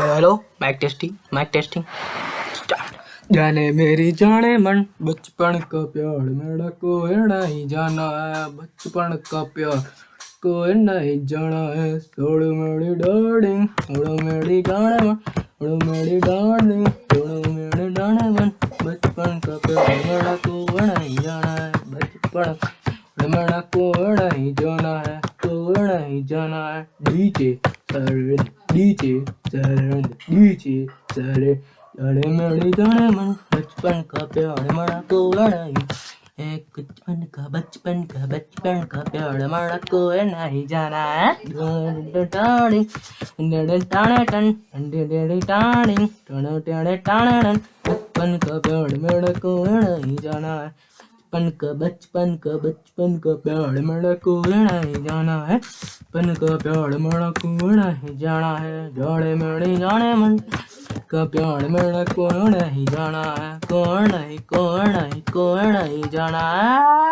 Hello mike testing mike testing जाने मेरी जाने मन, बचपन का प्यार, मेरा कोई नहीं जाना है। बचपन का प्यार, कोई नहीं जाना है। छोड़ मेरी डार्लिंग छोड़ो मेरी जाने मन छोड़ो मेरी डार्लिंग छोड़ो मेरी जाने मन। बचपन का प्यार, मेरा कोई नहीं जाना है। बचपन, मेरा कोई नहीं जाना है। कोई नहीं जाना है। डीजे बचपन का प्यार मरा एक बचपन का बचपन का बचपन का प्यार मरा कोई नहीं जाना है टाणी टाणे बचपन का प्यार मेरा कोई नहीं जाना है। बचपन का बचपन का बचपन का प्यार मेरा को नहीं जाना है। बचपन का प्यार मेरा कौन नहीं जाना है? जाने मेरी जाने मन। का प्यार मेरा कौन नहीं जाना है? कौन नहीं कौन नहीं कौन नहीं जाना है?